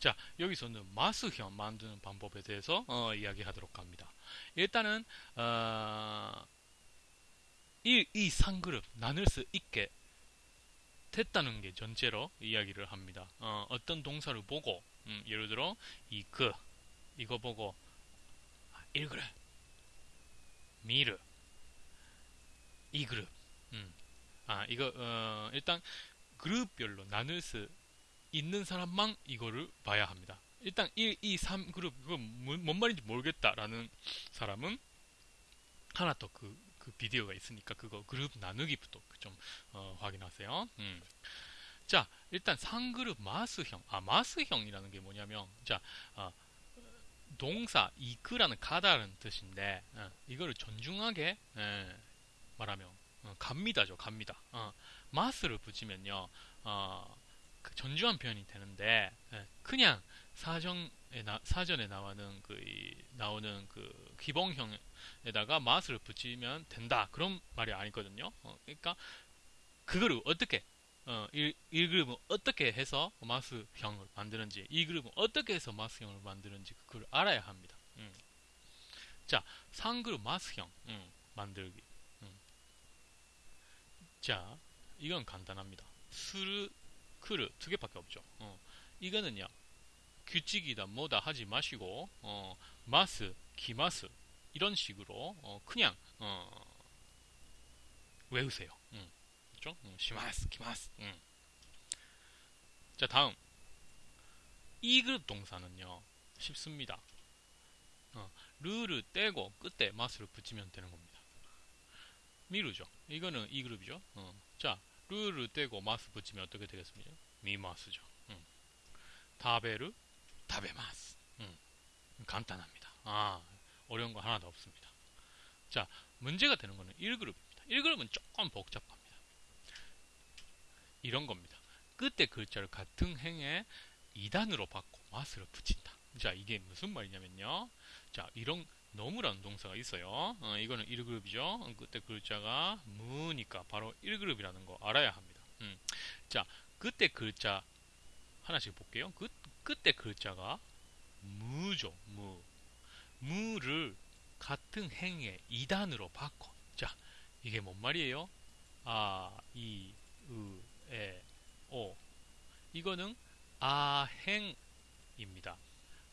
자, 여기서는 마스형 만드는 방법에 대해서 어, 이야기하도록 합니다. 일단은 어, 이, 이 상그룹 나눌 수 있게 됐다는 게 전제로 이야기를 합니다. 어, 떤 동사를 보고 음, 예를 들어 이그 이거 보고 아, 1그룹 미르 이 그룹 음. 아 이거 어, 일단 그룹별로 나눌 수 있는 사람만 이거를 봐야 합니다. 일단 1, 2, 3 그룹 이거 뭔 말인지 모르겠다라는 사람은 하나 더그 그 비디오가 있으니까 그거 그룹 나누기부터 좀 어, 확인하세요. 음. 자 일단 상그룹 마스형 아 마스형이라는 게 뭐냐면 자 어, 동사 이크라는 가다라는 뜻인데 어, 이거를 존중하게 에, 예, 말하면 어, 갑니다죠 갑니다 어, 마스를 붙이면요 어, 그 전주한 표현이 되는데 예, 그냥 사정에 나, 사전에 나오는 그 나오는 그 기본형에다가 마스를 붙이면 된다 그런 말이 아니거든요. 어, 그러니까 그거를 어떻게 어, 1, 1그룹은 어떻게 해서 마스형을 만드는지 2그룹은 어떻게 해서 마스형을 만드는지 그걸 알아야 합니다. 음. 자, 3그룹 마스형 음, 만들기 음. 자, 이건 간단합니다. 스르 크르 두 개밖에 없죠. 어. 이거는요 규칙이다 뭐다 하지 마시고 어, 마스, 기마스 이런 식으로 어, 그냥 어, 외우세요. 음. 음, 시마스, 기마스. 음. 자 다음 이 그룹 동사는요 쉽습니다. 어, 르를 떼고 끝에 마스를 붙이면 되는 겁니다. 미루죠. 이거는 이 그룹이죠. 어. 자 르를 떼고 마스 붙이면 어떻게 되겠습니까? 미마스죠. 음. 다베르 다베마스. 음. 간단합니다. 아, 어려운 거 하나도 없습니다. 자, 문제가 되는 거는 1그룹입니다. 1그룹은 조금 복잡합니다. 이런 겁니다. 끝에 글자를 같은 행에 2단으로 바꿔 마스를 붙인다. 자, 이게 무슨 말이냐면요. 자, 이런 너무라는 동사가 있어요. 어, 이거는 1그룹이죠. 그때 글자가 무니까 바로 1그룹이라는 거 알아야 합니다. 음. 자, 그때 글자 하나씩 볼게요. 그, 그때 글자가 무죠. 무. 무를 같은 행에 2단으로 바꿔. 자, 이게 뭔 말이에요? 아, 이, 으, 에, 오. 이거는 아행입니다.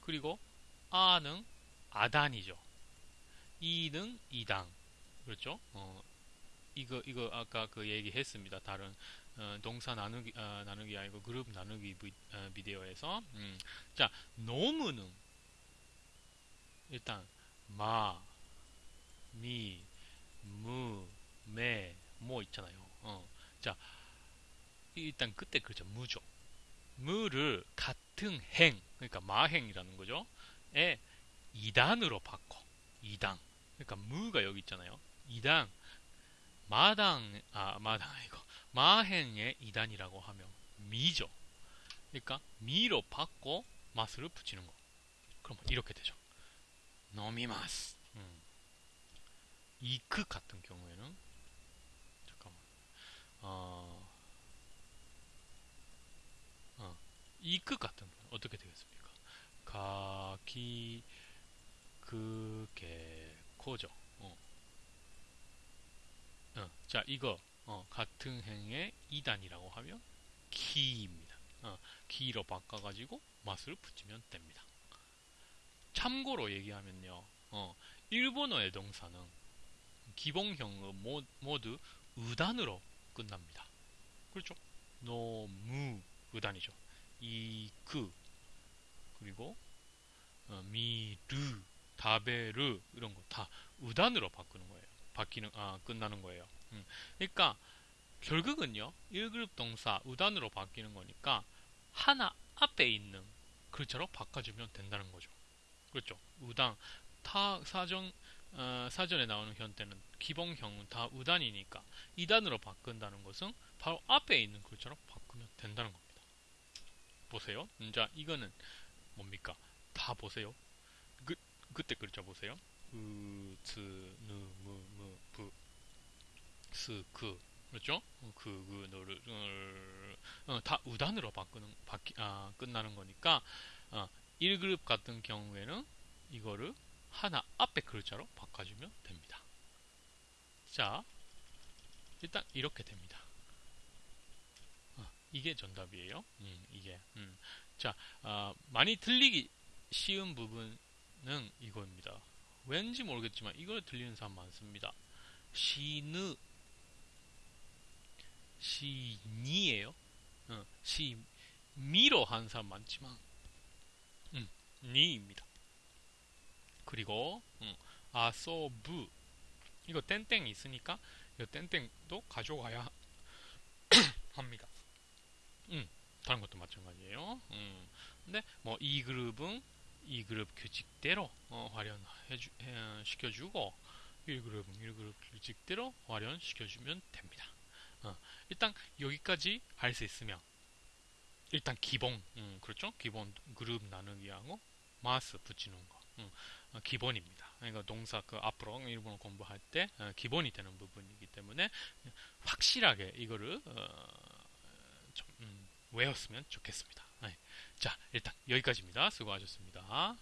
그리고 아는 아단이죠. 이는 이당 그렇죠? 어, 이거 이거 아까 그 얘기했습니다. 다른 어, 동사 나누기 어, 나누기 아니고 그룹 나누기 비, 어, 디오에서 음. 자 노무는 일단 마, 미, 무, 매, 뭐 있잖아요. 어. 자 일단 그때 그죠 무죠. 무를 같은 행 그러니까 마행이라는 거죠. 에 2단으로 바꿔. 2당. 그러니까 무가 여기 있잖아요. 2당 마당 아 마당 이거 마행의 2단이라고 하면 미죠. 그러니까 미로 바꿔 마스를 붙이는 거. 그럼 이렇게 되죠. 노미마스. 음. 이크 같은 경우에는 잠깐만. 어, 어, 이크 같은 경우 어떻게 되겠습니까? 가키 그게 코죠. 어. 어, 자, 이거 어, 같은 행의 2단이라고 하면 키입니다. 어, 키로 바꿔가지고 맛을 붙이면 됩니다. 참고로 얘기하면요. 어, 일본어의 동사는 기본형은 모두 의단으로 끝납니다. 그렇죠? 노무 의단이죠. 이그 그리고 어, 미르 다베르 이런 거다 우단으로 바꾸는 거예요. 바뀌는 아 끝나는 거예요. 음. 그러니까 결국은요 1그룹 동사 우단으로 바뀌는 거니까 하나 앞에 있는 글자로 바꿔주면 된다는 거죠. 그렇죠? 우단 타 사정 어, 사전에 나오는 현대는 기본형은 다 우단이니까 2단으로 바꾼다는 것은 바로 앞에 있는 글자로 바꾸면 된다는 겁니다. 보세요. 자, 이거는 뭡니까? 다 보세요. 그때 글자 보세요. 으, 츠, 누, 무, 무, 부, 스, 그. 그렇죠? 그, 그, 너를, 어, 다 우단으로 바꾸는, 바뀌, 아, 끝나는 거니까, 어, 1그룹 같은 경우에는 이거를 하나 앞에 글자로 바꿔주면 됩니다. 자, 일단 이렇게 됩니다. 어, 이게 정답이에요. 음, 이게. 음. 자, 어, 많이 들리기 쉬운 부분 은 이거입니다. 왠지 모르겠지만 이걸 들리는 사람 많습니다. 시느 시니예요. 어, 시미로 한 사람 많지만 음, 니입니다. 그리고 음, 아소부 이거 땡땡 있으니까 이 땡땡도 가져가야 합니다. 음, 다른 것도 마찬가지예요. 음, 근데 뭐 이 그룹은 이 그룹 규칙대로 어, 활용해 주, 해, 시켜주고 1그룹은 1그룹 규칙대로 활용시켜주면 됩니다. 어, 일단 여기까지 할수 있으면 일단 기본 음, 그렇죠? 기본 그룹 나누기하고 마스 붙이는 거 음, 어, 기본입니다. 그러니까 동사 그 앞으로 일본어 공부할 때 어, 기본이 되는 부분이기 때문에 확실하게 이거를 어, 좀, 음, 외웠으면 좋겠습니다. 네. 자 일단 여기까지입니다. 수고하셨습니다.